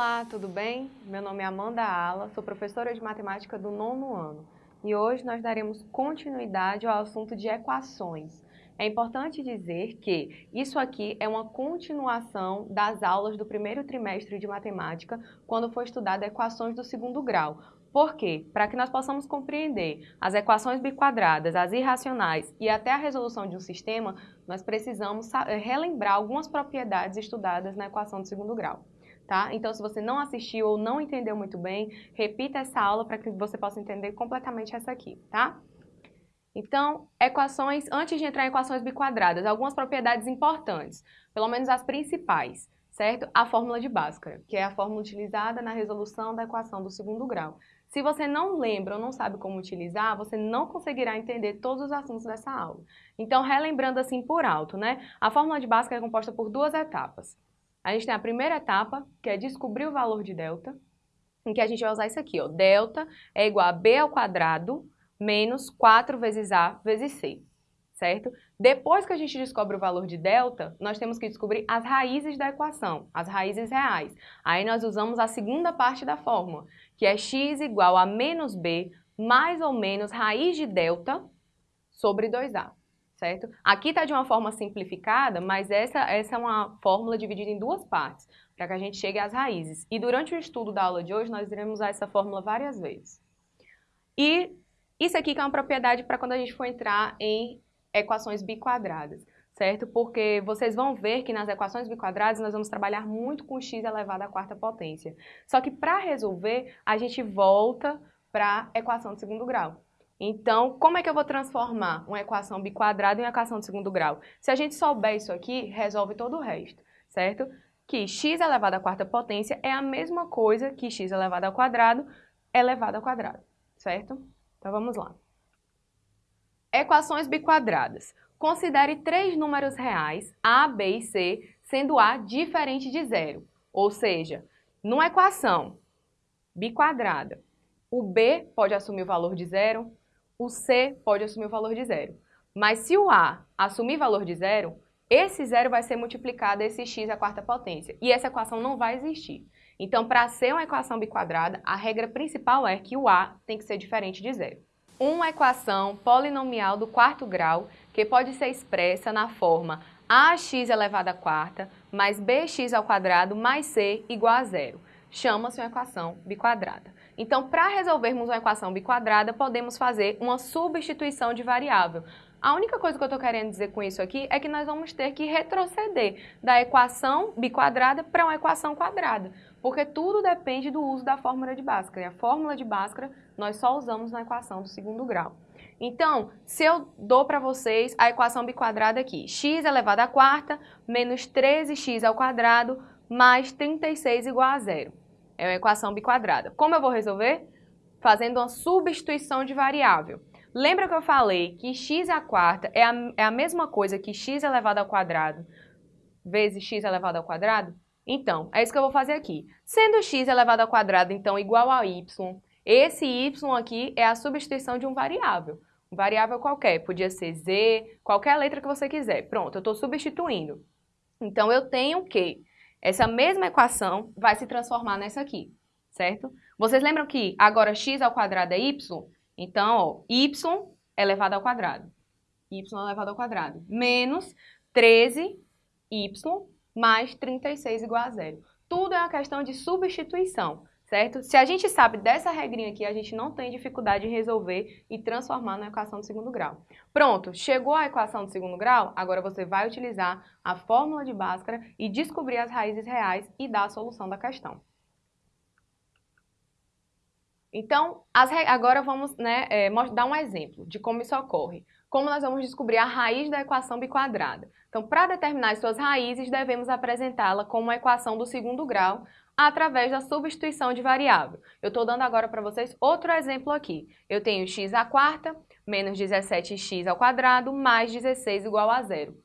Olá, tudo bem? Meu nome é Amanda Ala, sou professora de matemática do nono ano e hoje nós daremos continuidade ao assunto de equações. É importante dizer que isso aqui é uma continuação das aulas do primeiro trimestre de matemática, quando foi estudada equações do segundo grau. Por quê? Para que nós possamos compreender as equações biquadradas, as irracionais e até a resolução de um sistema, nós precisamos relembrar algumas propriedades estudadas na equação do segundo grau tá? Então, se você não assistiu ou não entendeu muito bem, repita essa aula para que você possa entender completamente essa aqui, tá? Então, equações, antes de entrar em equações biquadradas, algumas propriedades importantes, pelo menos as principais, certo? A fórmula de Bhaskara, que é a fórmula utilizada na resolução da equação do segundo grau. Se você não lembra ou não sabe como utilizar, você não conseguirá entender todos os assuntos dessa aula. Então, relembrando assim por alto, né? A fórmula de Bhaskara é composta por duas etapas. A gente tem a primeira etapa, que é descobrir o valor de delta, em que a gente vai usar isso aqui, ó. Delta é igual a b ao quadrado menos 4 vezes a vezes c, certo? Depois que a gente descobre o valor de delta, nós temos que descobrir as raízes da equação, as raízes reais. Aí nós usamos a segunda parte da fórmula, que é x igual a menos b mais ou menos raiz de delta sobre 2a certo? Aqui está de uma forma simplificada, mas essa, essa é uma fórmula dividida em duas partes, para que a gente chegue às raízes. E durante o estudo da aula de hoje, nós iremos usar essa fórmula várias vezes. E isso aqui que é uma propriedade para quando a gente for entrar em equações biquadradas, certo? Porque vocês vão ver que nas equações biquadradas nós vamos trabalhar muito com x elevado à quarta potência. Só que para resolver, a gente volta para a equação de segundo grau. Então, como é que eu vou transformar uma equação biquadrada em uma equação de segundo grau? Se a gente souber isso aqui, resolve todo o resto, certo? Que x elevado à quarta potência é a mesma coisa que x elevado ao quadrado elevado ao quadrado, certo? Então, vamos lá. Equações biquadradas. Considere três números reais, a, b e c, sendo a diferente de zero. Ou seja, numa equação biquadrada, o b pode assumir o valor de zero, o C pode assumir o valor de zero. Mas se o A assumir valor de zero, esse zero vai ser multiplicado a esse x à quarta potência. E essa equação não vai existir. Então, para ser uma equação biquadrada, a regra principal é que o A tem que ser diferente de zero. Uma equação polinomial do quarto grau que pode ser expressa na forma ax elevado à quarta mais bx ao quadrado mais c igual a zero. Chama-se uma equação biquadrada. Então, para resolvermos uma equação biquadrada, podemos fazer uma substituição de variável. A única coisa que eu estou querendo dizer com isso aqui é que nós vamos ter que retroceder da equação biquadrada para uma equação quadrada, porque tudo depende do uso da fórmula de Bhaskara. E a fórmula de Bhaskara nós só usamos na equação do segundo grau. Então, se eu dou para vocês a equação biquadrada aqui, x elevado à quarta menos 13x ao quadrado mais 36 igual a zero. É uma equação biquadrada. Como eu vou resolver? Fazendo uma substituição de variável. Lembra que eu falei que x à quarta é a, é a mesma coisa que x elevado ao quadrado vezes x elevado ao quadrado? Então, é isso que eu vou fazer aqui. Sendo x elevado ao quadrado, então, igual a y, esse y aqui é a substituição de um variável. Um variável qualquer, podia ser z, qualquer letra que você quiser. Pronto, eu estou substituindo. Então, eu tenho que essa mesma equação vai se transformar nessa aqui, certo? Vocês lembram que agora x ao quadrado é y? Então, ó, y elevado ao quadrado. y elevado ao quadrado. Menos 13y mais 36 igual a zero. Tudo é uma questão de substituição certo? Se a gente sabe dessa regrinha aqui, a gente não tem dificuldade em resolver e transformar na equação do segundo grau. Pronto, chegou a equação do segundo grau, agora você vai utilizar a fórmula de Bhaskara e descobrir as raízes reais e dar a solução da questão. Então, agora vamos né, é, dar um exemplo de como isso ocorre. Como nós vamos descobrir a raiz da equação biquadrada. Então, para determinar as suas raízes, devemos apresentá-la como uma equação do segundo grau, através da substituição de variável. Eu estou dando agora para vocês outro exemplo aqui. Eu tenho x à quarta menos 17x ao quadrado mais 16 igual a zero.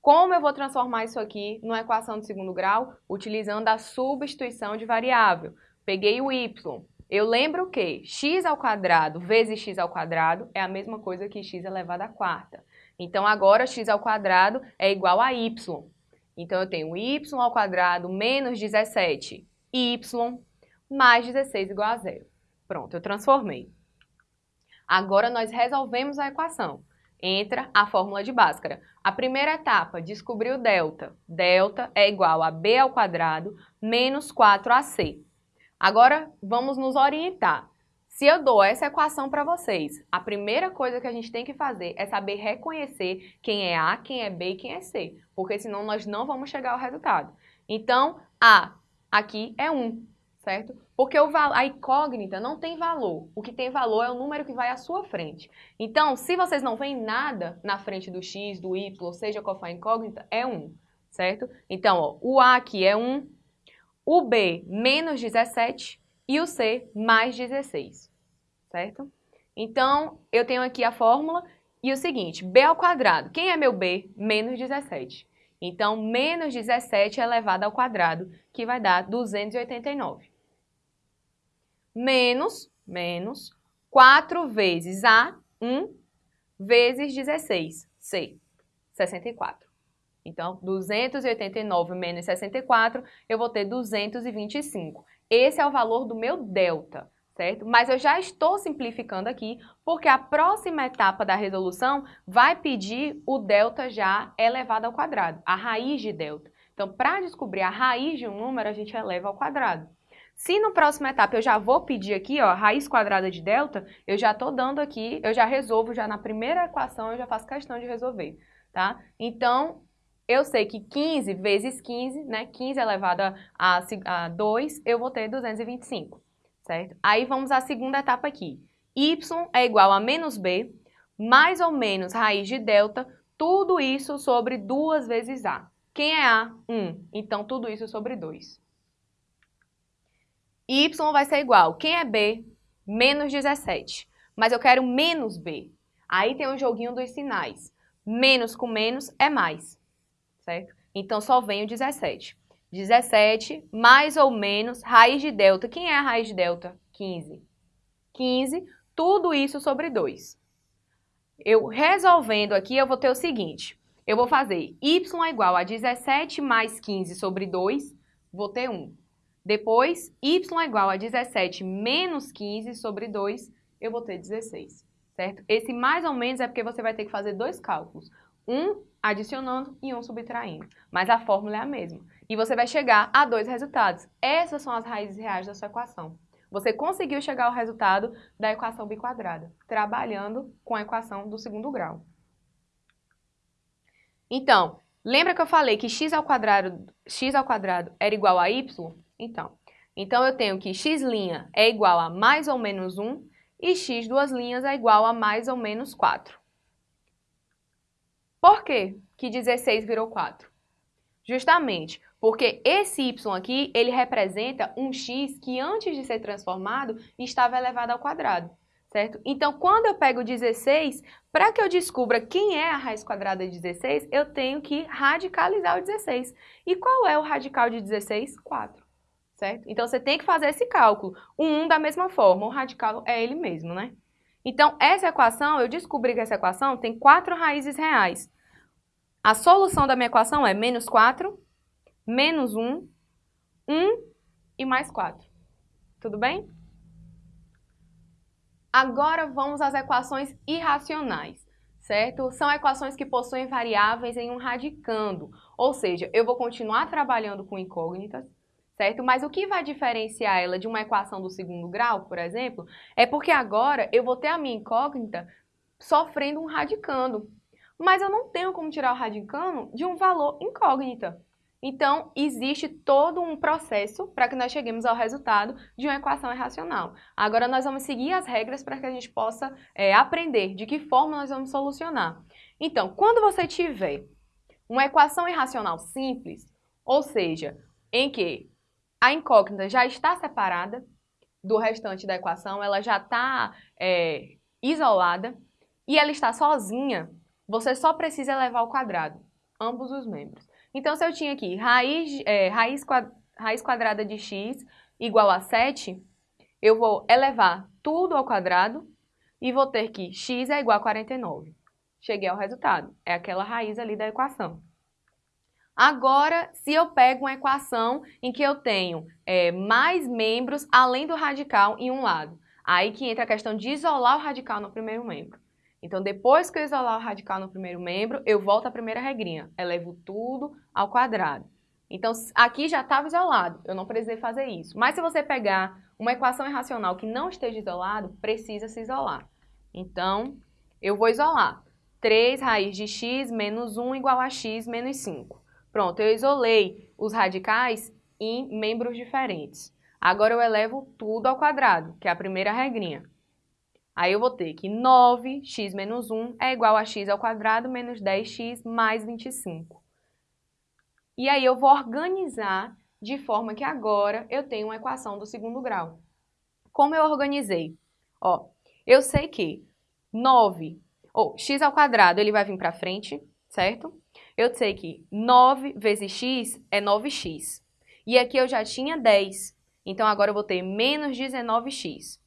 Como eu vou transformar isso aqui numa equação de segundo grau? Utilizando a substituição de variável. Peguei o y. Eu lembro que x ao quadrado vezes x ao quadrado é a mesma coisa que x elevado à quarta. Então, agora x ao quadrado é igual a y. Então, eu tenho y ao quadrado menos 17 y mais 16 igual a zero. Pronto, eu transformei. Agora nós resolvemos a equação. Entra a fórmula de Bhaskara. A primeira etapa, descobrir o delta. Delta é igual a b ao quadrado menos 4ac. Agora, vamos nos orientar. Se eu dou essa equação para vocês, a primeira coisa que a gente tem que fazer é saber reconhecer quem é A, quem é B e quem é C, porque senão nós não vamos chegar ao resultado. Então, A aqui é 1, certo? Porque a incógnita não tem valor. O que tem valor é o número que vai à sua frente. Então, se vocês não veem nada na frente do x, do y, ou seja qual for a incógnita, é 1, certo? Então, ó, o A aqui é 1, o B menos 17 e o C mais 16 certo? Então, eu tenho aqui a fórmula e o seguinte, b ao quadrado. Quem é meu b? Menos 17. Então, menos 17 elevado ao quadrado, que vai dar 289. Menos, menos, 4 vezes A, 1, vezes 16, C, 64. Então, 289 menos 64, eu vou ter 225. Esse é o valor do meu delta certo? Mas eu já estou simplificando aqui, porque a próxima etapa da resolução vai pedir o delta já elevado ao quadrado, a raiz de delta. Então, para descobrir a raiz de um número, a gente eleva ao quadrado. Se no próximo etapa eu já vou pedir aqui, ó, raiz quadrada de delta, eu já estou dando aqui, eu já resolvo, já na primeira equação eu já faço questão de resolver, tá? Então, eu sei que 15 vezes 15, né, 15 elevado a, a 2, eu vou ter 225 certo? Aí vamos à segunda etapa aqui. y é igual a menos b, mais ou menos raiz de delta, tudo isso sobre 2 vezes a. Quem é a? 1. Então, tudo isso sobre 2. y vai ser igual, quem é b? Menos 17. Mas eu quero menos b. Aí tem o um joguinho dos sinais. Menos com menos é mais, certo? Então, só vem o 17. 17 mais ou menos raiz de delta. Quem é a raiz de delta? 15. 15, tudo isso sobre 2. Eu resolvendo aqui, eu vou ter o seguinte. Eu vou fazer y igual a 17 mais 15 sobre 2, vou ter 1. Depois, y igual a 17 menos 15 sobre 2, eu vou ter 16, certo? Esse mais ou menos é porque você vai ter que fazer dois cálculos. Um adicionando e um subtraindo. Mas a fórmula é a mesma. E você vai chegar a dois resultados. Essas são as raízes reais da sua equação. Você conseguiu chegar ao resultado da equação biquadrada, trabalhando com a equação do segundo grau. Então, lembra que eu falei que x ao quadrado, x ao quadrado era igual a y? Então, então eu tenho que x' é igual a mais ou menos 1 e x duas linhas é igual a mais ou menos 4. Por quê que 16 virou 4? Justamente porque esse y aqui, ele representa um x que antes de ser transformado estava elevado ao quadrado, certo? Então, quando eu pego 16, para que eu descubra quem é a raiz quadrada de 16, eu tenho que radicalizar o 16. E qual é o radical de 16? 4, certo? Então, você tem que fazer esse cálculo. O 1 da mesma forma, o radical é ele mesmo, né? Então, essa equação, eu descobri que essa equação tem quatro raízes reais. A solução da minha equação é menos 4 menos 1, 1 e mais 4. Tudo bem? Agora vamos às equações irracionais, certo? São equações que possuem variáveis em um radicando, ou seja, eu vou continuar trabalhando com incógnitas, certo? Mas o que vai diferenciar ela de uma equação do segundo grau, por exemplo, é porque agora eu vou ter a minha incógnita sofrendo um radicando, mas eu não tenho como tirar o radicando de um valor incógnita. Então, existe todo um processo para que nós cheguemos ao resultado de uma equação irracional. Agora, nós vamos seguir as regras para que a gente possa é, aprender de que forma nós vamos solucionar. Então, quando você tiver uma equação irracional simples, ou seja, em que a incógnita já está separada do restante da equação, ela já está é, isolada e ela está sozinha, você só precisa elevar ao quadrado, ambos os membros. Então, se eu tinha aqui raiz, é, raiz, raiz quadrada de x igual a 7, eu vou elevar tudo ao quadrado e vou ter que x é igual a 49. Cheguei ao resultado. É aquela raiz ali da equação. Agora, se eu pego uma equação em que eu tenho é, mais membros além do radical em um lado, aí que entra a questão de isolar o radical no primeiro membro. Então, depois que eu isolar o radical no primeiro membro, eu volto à primeira regrinha, elevo tudo ao quadrado. Então, aqui já estava isolado, eu não precisei fazer isso. Mas se você pegar uma equação irracional que não esteja isolado, precisa se isolar. Então, eu vou isolar. 3 raiz de x menos 1 igual a x menos 5. Pronto, eu isolei os radicais em membros diferentes. Agora eu elevo tudo ao quadrado, que é a primeira regrinha. Aí eu vou ter que 9x menos 1 é igual a x ao quadrado menos 10x mais 25. E aí eu vou organizar de forma que agora eu tenho uma equação do segundo grau. Como eu organizei? Ó, eu sei que 9, ou x ao quadrado, ele vai vir para frente, certo? Eu sei que 9 vezes x é 9x. E aqui eu já tinha 10. Então agora eu vou ter menos 19x.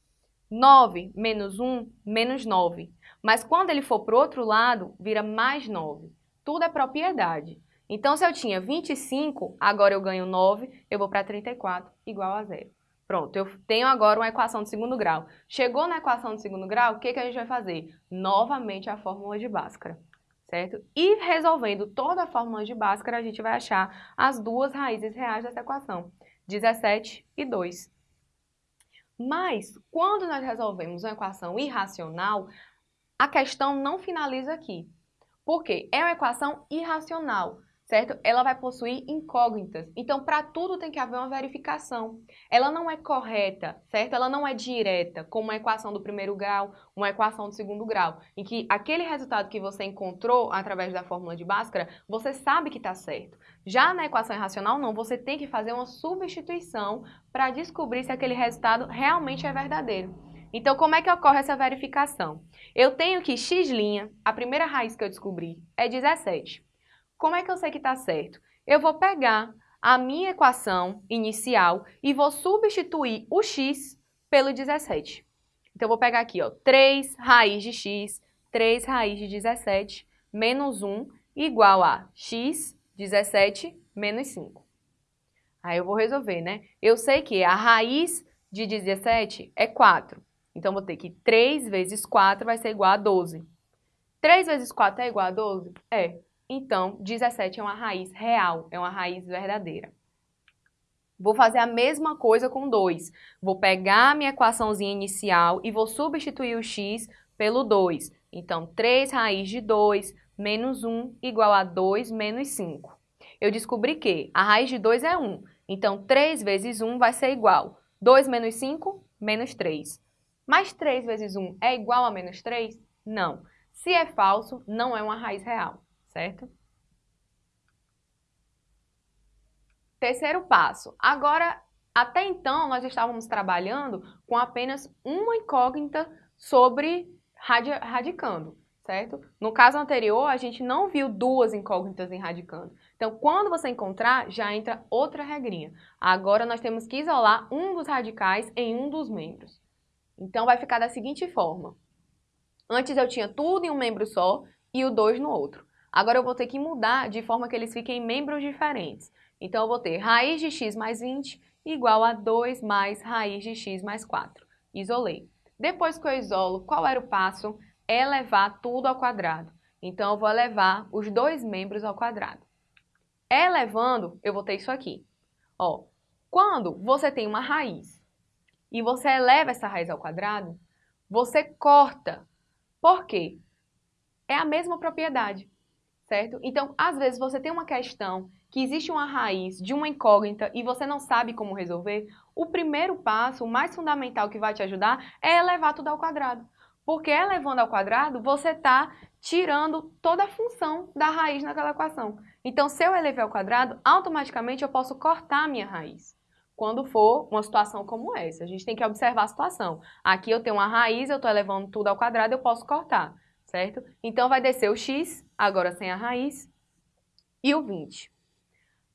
9 menos 1, menos 9. Mas quando ele for para o outro lado, vira mais 9. Tudo é propriedade. Então, se eu tinha 25, agora eu ganho 9, eu vou para 34, igual a zero. Pronto, eu tenho agora uma equação de segundo grau. Chegou na equação de segundo grau, o que, que a gente vai fazer? Novamente a fórmula de Bhaskara, certo? E resolvendo toda a fórmula de Bhaskara, a gente vai achar as duas raízes reais dessa equação, 17 e 2. Mas, quando nós resolvemos uma equação irracional, a questão não finaliza aqui. Por quê? É uma equação irracional certo? Ela vai possuir incógnitas. Então, para tudo tem que haver uma verificação. Ela não é correta, certo? Ela não é direta, como uma equação do primeiro grau, uma equação do segundo grau, em que aquele resultado que você encontrou através da fórmula de Bhaskara, você sabe que está certo. Já na equação irracional, não, você tem que fazer uma substituição para descobrir se aquele resultado realmente é verdadeiro. Então, como é que ocorre essa verificação? Eu tenho que x', a primeira raiz que eu descobri, é 17. Como é que eu sei que está certo? Eu vou pegar a minha equação inicial e vou substituir o x pelo 17. Então, eu vou pegar aqui, ó, 3 raiz de x, 3 raiz de 17, menos 1, igual a x, 17, menos 5. Aí eu vou resolver, né? Eu sei que a raiz de 17 é 4. Então, vou ter que 3 vezes 4 vai ser igual a 12. 3 vezes 4 é igual a 12? É. Então, 17 é uma raiz real, é uma raiz verdadeira. Vou fazer a mesma coisa com 2. Vou pegar a minha equaçãozinha inicial e vou substituir o x pelo 2. Então, 3 raiz de 2 menos 1 igual a 2 menos 5. Eu descobri que a raiz de 2 é 1. Então, 3 vezes 1 vai ser igual. 2 menos 5, menos 3. Mas 3 vezes 1 é igual a menos 3? Não. Se é falso, não é uma raiz real certo? Terceiro passo. Agora, até então, nós estávamos trabalhando com apenas uma incógnita sobre radi radicando, certo? No caso anterior, a gente não viu duas incógnitas em radicando. Então, quando você encontrar, já entra outra regrinha. Agora, nós temos que isolar um dos radicais em um dos membros. Então, vai ficar da seguinte forma. Antes eu tinha tudo em um membro só e o 2 no outro. Agora eu vou ter que mudar de forma que eles fiquem membros diferentes. Então eu vou ter raiz de x mais 20 igual a 2 mais raiz de x mais 4. Isolei. Depois que eu isolo, qual era o passo? Elevar tudo ao quadrado. Então eu vou elevar os dois membros ao quadrado. Elevando, eu vou ter isso aqui. Ó, quando você tem uma raiz e você eleva essa raiz ao quadrado, você corta. Por quê? É a mesma propriedade certo? Então, às vezes você tem uma questão que existe uma raiz de uma incógnita e você não sabe como resolver, o primeiro passo, o mais fundamental que vai te ajudar é elevar tudo ao quadrado. Porque elevando ao quadrado, você está tirando toda a função da raiz naquela equação. Então, se eu elevei ao quadrado, automaticamente eu posso cortar a minha raiz. Quando for uma situação como essa, a gente tem que observar a situação. Aqui eu tenho uma raiz, eu estou elevando tudo ao quadrado, eu posso cortar certo? Então, vai descer o x, agora sem a raiz, e o 20.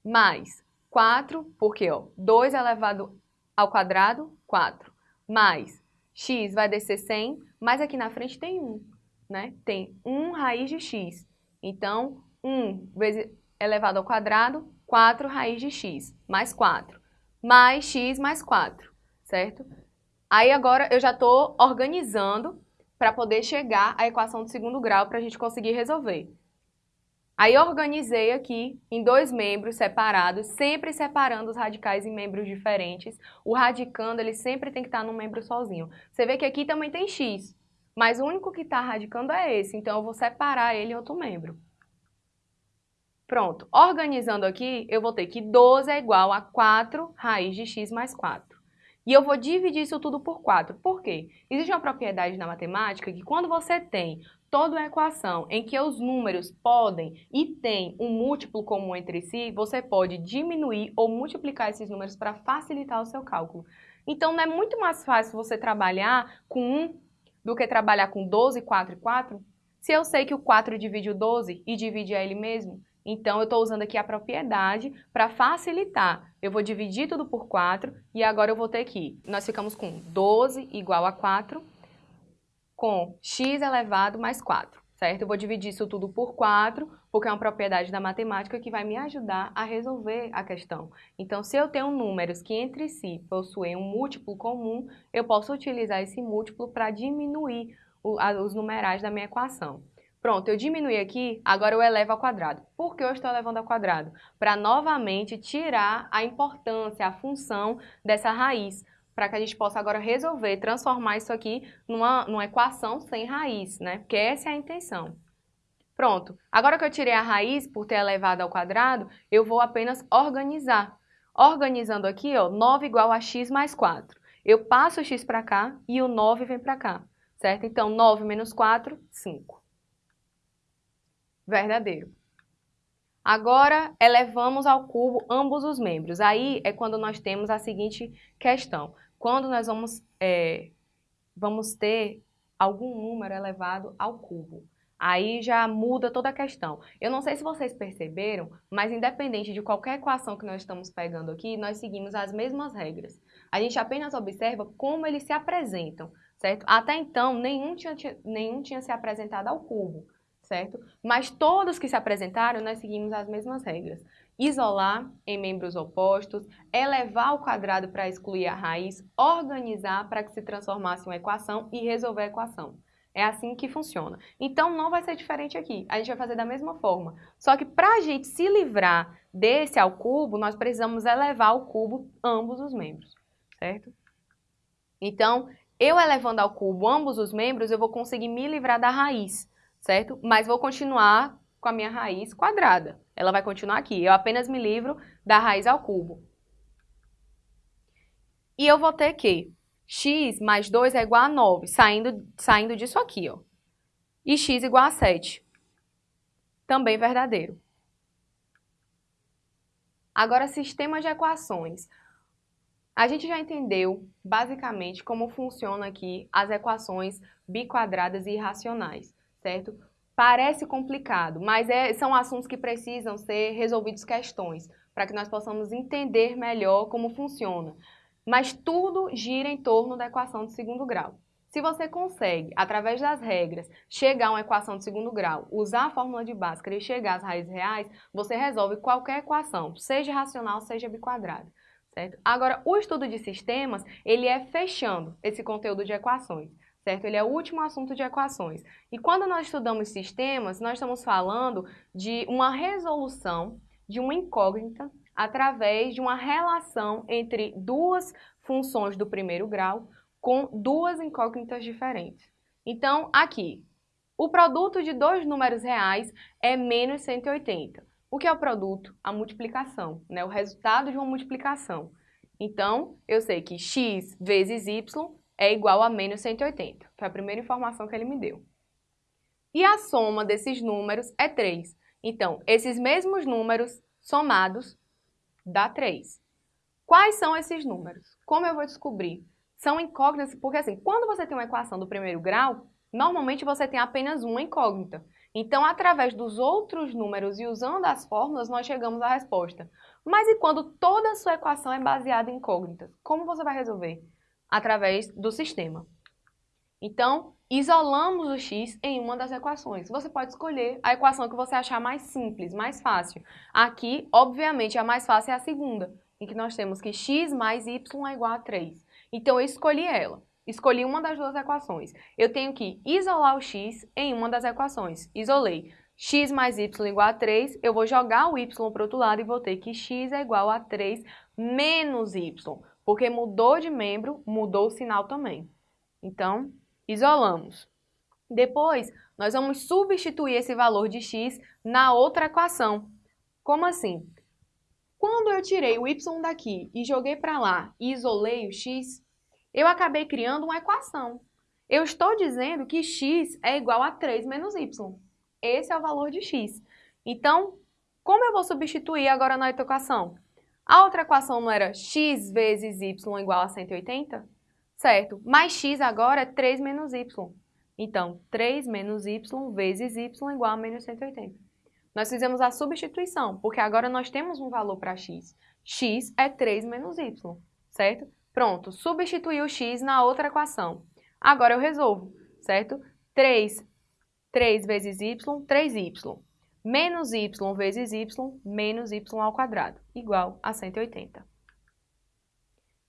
Mais 4, porque ó, 2 elevado ao quadrado, 4. Mais x vai descer 100, mas aqui na frente tem 1, né? Tem 1 raiz de x. Então, 1 vezes elevado ao quadrado, 4 raiz de x, mais 4, mais x mais 4, certo? Aí agora eu já estou organizando para poder chegar à equação de segundo grau para a gente conseguir resolver. Aí organizei aqui em dois membros separados, sempre separando os radicais em membros diferentes. O radicando, ele sempre tem que estar num membro sozinho. Você vê que aqui também tem x, mas o único que está radicando é esse, então eu vou separar ele em outro membro. Pronto, organizando aqui, eu vou ter que 12 é igual a 4 raiz de x mais 4. E eu vou dividir isso tudo por 4. Por quê? Existe uma propriedade na matemática que quando você tem toda uma equação em que os números podem e têm um múltiplo comum entre si, você pode diminuir ou multiplicar esses números para facilitar o seu cálculo. Então, não é muito mais fácil você trabalhar com 1 do que trabalhar com 12, 4 e 4? Se eu sei que o 4 divide o 12 e divide a ele mesmo, então, eu estou usando aqui a propriedade para facilitar. Eu vou dividir tudo por 4 e agora eu vou ter aqui. Nós ficamos com 12 igual a 4 com x elevado mais 4, certo? Eu vou dividir isso tudo por 4, porque é uma propriedade da matemática que vai me ajudar a resolver a questão. Então, se eu tenho números que entre si possuem um múltiplo comum, eu posso utilizar esse múltiplo para diminuir os numerais da minha equação. Pronto, eu diminui aqui, agora eu elevo ao quadrado. Por que eu estou elevando ao quadrado? Para novamente tirar a importância, a função dessa raiz para que a gente possa agora resolver, transformar isso aqui numa, numa equação sem raiz, né? Porque essa é a intenção. Pronto. Agora que eu tirei a raiz por ter elevado ao quadrado, eu vou apenas organizar. Organizando aqui, ó, 9 igual a x mais 4. Eu passo o x para cá e o 9 vem para cá, certo? Então, 9 menos 4, 5. Verdadeiro. Agora, elevamos ao cubo ambos os membros. Aí é quando nós temos a seguinte questão quando nós vamos, é, vamos ter algum número elevado ao cubo. Aí já muda toda a questão. Eu não sei se vocês perceberam, mas independente de qualquer equação que nós estamos pegando aqui, nós seguimos as mesmas regras. A gente apenas observa como eles se apresentam, certo? Até então, nenhum tinha, nenhum tinha se apresentado ao cubo, certo? Mas todos que se apresentaram, nós seguimos as mesmas regras isolar em membros opostos, elevar ao quadrado para excluir a raiz, organizar para que se transformasse em uma equação e resolver a equação. É assim que funciona. Então, não vai ser diferente aqui. A gente vai fazer da mesma forma. Só que para a gente se livrar desse ao cubo, nós precisamos elevar ao cubo ambos os membros, certo? Então, eu elevando ao cubo ambos os membros, eu vou conseguir me livrar da raiz, certo? Mas vou continuar com a minha raiz quadrada. Ela vai continuar aqui. Eu apenas me livro da raiz ao cubo. E eu vou ter que x mais 2 é igual a 9, saindo, saindo disso aqui, ó. E x igual a 7. Também verdadeiro. Agora, sistema de equações. A gente já entendeu, basicamente, como funciona aqui as equações biquadradas e irracionais, certo? Parece complicado, mas é, são assuntos que precisam ser resolvidos questões, para que nós possamos entender melhor como funciona. Mas tudo gira em torno da equação de segundo grau. Se você consegue, através das regras, chegar a uma equação de segundo grau, usar a fórmula de Bhaskara e chegar às raízes reais, você resolve qualquer equação, seja racional, seja biquadrada. Certo? Agora, o estudo de sistemas, ele é fechando esse conteúdo de equações certo? Ele é o último assunto de equações. E quando nós estudamos sistemas, nós estamos falando de uma resolução de uma incógnita através de uma relação entre duas funções do primeiro grau com duas incógnitas diferentes. Então, aqui, o produto de dois números reais é menos 180. O que é o produto? A multiplicação, né? o resultado de uma multiplicação. Então, eu sei que x vezes y é igual a menos 180. Foi a primeira informação que ele me deu. E a soma desses números é 3. Então, esses mesmos números somados dá 3. Quais são esses números? Como eu vou descobrir? São incógnitas, porque assim, quando você tem uma equação do primeiro grau, normalmente você tem apenas uma incógnita. Então, através dos outros números e usando as fórmulas, nós chegamos à resposta. Mas e quando toda a sua equação é baseada em incógnitas? Como você vai resolver? Através do sistema. Então, isolamos o x em uma das equações. Você pode escolher a equação que você achar mais simples, mais fácil. Aqui, obviamente, a mais fácil é a segunda, em que nós temos que x mais y é igual a 3. Então, eu escolhi ela. Escolhi uma das duas equações. Eu tenho que isolar o x em uma das equações. Isolei x mais y igual a 3, eu vou jogar o y para o outro lado e vou ter que x é igual a 3 menos y, porque mudou de membro, mudou o sinal também. Então, isolamos. Depois, nós vamos substituir esse valor de x na outra equação. Como assim? Quando eu tirei o y daqui e joguei para lá e isolei o x, eu acabei criando uma equação. Eu estou dizendo que x é igual a 3 menos y. Esse é o valor de x. Então, como eu vou substituir agora na equação? A outra equação não era x vezes y igual a 180? Certo, mas x agora é 3 menos y. Então, 3 menos y vezes y igual a menos 180. Nós fizemos a substituição, porque agora nós temos um valor para x. x é 3 menos y, certo? Pronto, substituí o x na outra equação. Agora eu resolvo, certo? 3 3 vezes y, 3y. Menos y vezes y, menos y ao quadrado, igual a 180.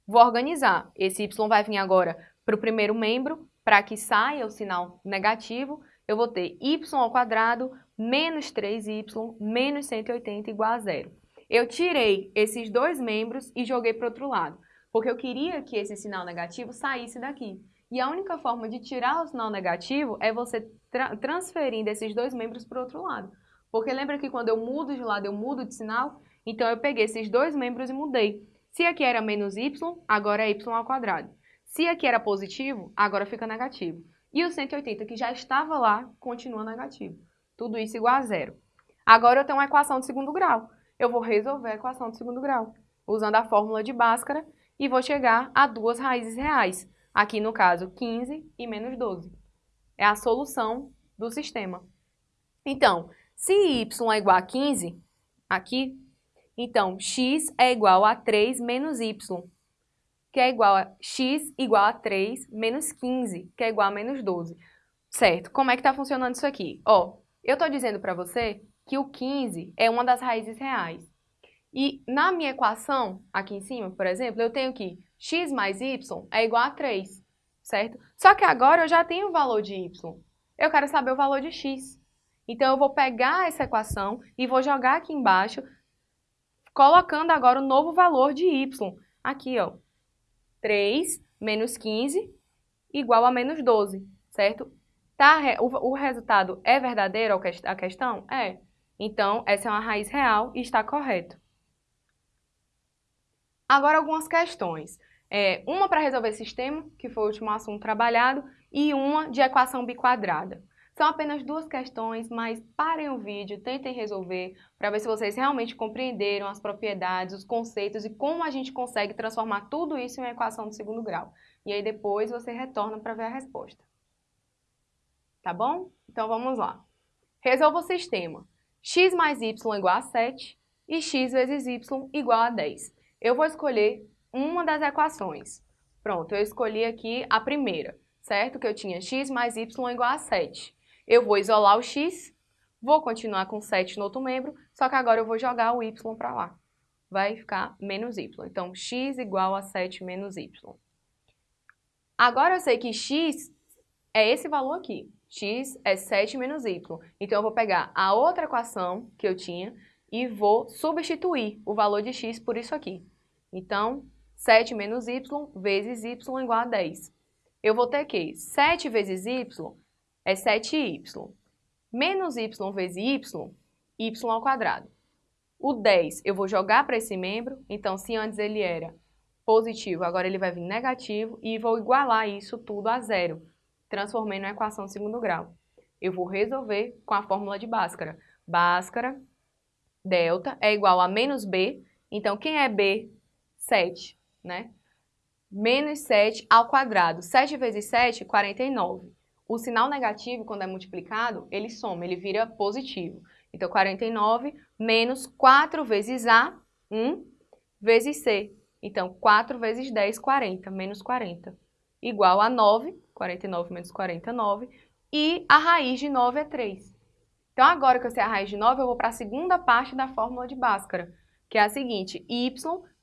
Vou organizar. Esse y vai vir agora para o primeiro membro, para que saia o sinal negativo, eu vou ter y ao quadrado menos 3y menos 180 igual a zero. Eu tirei esses dois membros e joguei para o outro lado, porque eu queria que esse sinal negativo saísse daqui. E a única forma de tirar o sinal negativo é você tra transferindo esses dois membros para o outro lado. Porque lembra que quando eu mudo de lado, eu mudo de sinal? Então, eu peguei esses dois membros e mudei. Se aqui era menos y, agora é y ao quadrado. Se aqui era positivo, agora fica negativo. E o 180, que já estava lá, continua negativo. Tudo isso igual a zero. Agora eu tenho uma equação de segundo grau. Eu vou resolver a equação de segundo grau, usando a fórmula de Bhaskara, e vou chegar a duas raízes reais. Aqui, no caso, 15 e menos 12. É a solução do sistema. Então, se y é igual a 15, aqui, então x é igual a 3 menos y, que é igual a x igual a 3 menos 15, que é igual a menos 12. Certo, como é que está funcionando isso aqui? Ó, eu estou dizendo para você que o 15 é uma das raízes reais. E na minha equação, aqui em cima, por exemplo, eu tenho que x mais y é igual a 3, certo? Só que agora eu já tenho o valor de y. Eu quero saber o valor de x. Então, eu vou pegar essa equação e vou jogar aqui embaixo, colocando agora o novo valor de y. Aqui, ó, 3 menos 15 igual a menos 12, certo? Tá, o, o resultado é verdadeiro a questão? É. Então, essa é uma raiz real e está correto. Agora, algumas questões. É, uma para resolver sistema, que foi o último assunto trabalhado, e uma de equação biquadrada. São apenas duas questões, mas parem o vídeo, tentem resolver, para ver se vocês realmente compreenderam as propriedades, os conceitos e como a gente consegue transformar tudo isso em uma equação de segundo grau. E aí depois você retorna para ver a resposta. Tá bom? Então vamos lá. Resolva o sistema. x mais y igual a 7 e x vezes y igual a 10. Eu vou escolher uma das equações. Pronto, eu escolhi aqui a primeira, certo? Que eu tinha x mais y igual a 7. Eu vou isolar o x, vou continuar com 7 no outro membro, só que agora eu vou jogar o y para lá. Vai ficar menos y. Então, x igual a 7 menos y. Agora eu sei que x é esse valor aqui. x é 7 menos y. Então, eu vou pegar a outra equação que eu tinha e vou substituir o valor de x por isso aqui. Então, 7 menos y vezes y igual a 10. Eu vou ter que 7 vezes y é 7y. Menos y vezes y, y ao quadrado. O 10 eu vou jogar para esse membro, então se antes ele era positivo, agora ele vai vir negativo e vou igualar isso tudo a zero. Transformei na equação de segundo grau. Eu vou resolver com a fórmula de Bhaskara. Bhaskara, delta, é igual a menos b. Então, quem é b? 7 né? Menos 7 ao quadrado. 7 vezes 7, 49. O sinal negativo, quando é multiplicado, ele soma, ele vira positivo. Então, 49 menos 4 vezes A, 1, vezes C. Então, 4 vezes 10, 40, menos 40. Igual a 9, 49 menos 49, e a raiz de 9 é 3. Então, agora que eu sei a raiz de 9, eu vou para a segunda parte da fórmula de Bhaskara, que é a seguinte, y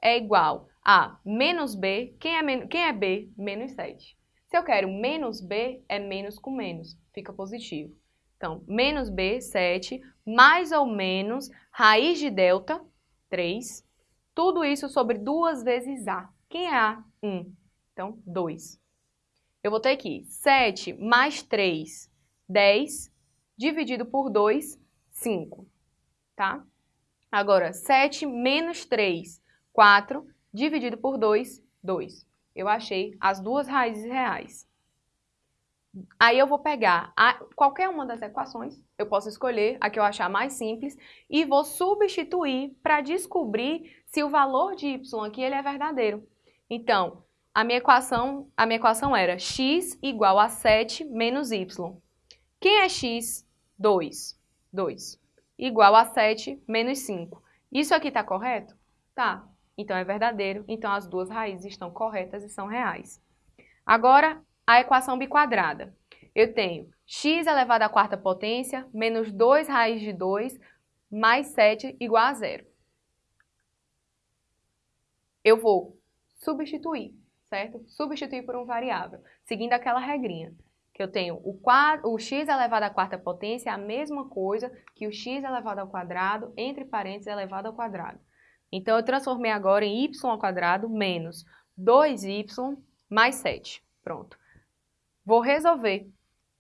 é igual a menos b, quem é, quem é b? Menos 7. Se eu quero menos b, é menos com menos, fica positivo. Então, menos b, 7, mais ou menos raiz de delta, 3. Tudo isso sobre 2 vezes a. Quem é a? 1. Então, 2. Eu vou ter aqui 7 mais 3, 10, dividido por 2, 5. Tá? Agora, 7 menos 3, 4, dividido por 2, 2. Eu achei as duas raízes reais. Aí eu vou pegar a, qualquer uma das equações, eu posso escolher a que eu achar mais simples e vou substituir para descobrir se o valor de y aqui ele é verdadeiro. Então, a minha equação, a minha equação era x igual a 7 menos y. Quem é x? 2. 2. Igual a 7 menos 5. Isso aqui está correto? Tá. Então é verdadeiro. Então as duas raízes estão corretas e são reais. Agora, a equação biquadrada. Eu tenho x elevado à quarta potência menos 2 raiz de 2 mais 7 igual a zero. Eu vou substituir, certo? Substituir por um variável, seguindo aquela regrinha, que eu tenho o, quadro, o x elevado à quarta potência é a mesma coisa que o x elevado ao quadrado, entre parênteses, elevado ao quadrado. Então, eu transformei agora em y menos 2y mais 7. Pronto. Vou resolver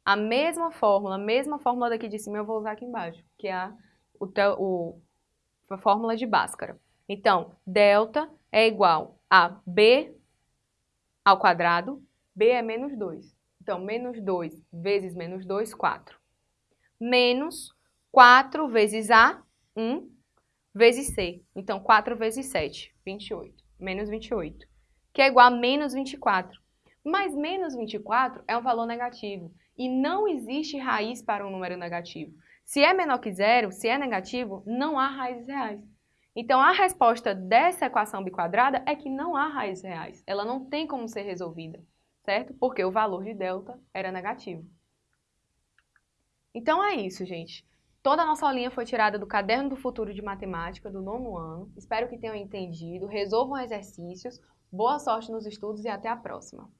a mesma fórmula, a mesma fórmula daqui de cima eu vou usar aqui embaixo, que é a, o, o, a fórmula de Bhaskara. Então, delta é igual a b ao quadrado, b é menos 2. Então, menos 2 vezes menos 2, 4. Menos 4 vezes a, 1, vezes c. Então, 4 vezes 7, 28. Menos 28, que é igual a menos 24. Mas menos 24 é um valor negativo e não existe raiz para um número negativo. Se é menor que zero, se é negativo, não há raízes reais. Então, a resposta dessa equação biquadrada é que não há raízes reais. Ela não tem como ser resolvida, certo? Porque o valor de delta era negativo. Então, é isso, gente. Toda a nossa aulinha foi tirada do Caderno do Futuro de Matemática do nono ano. Espero que tenham entendido. Resolvam exercícios. Boa sorte nos estudos e até a próxima.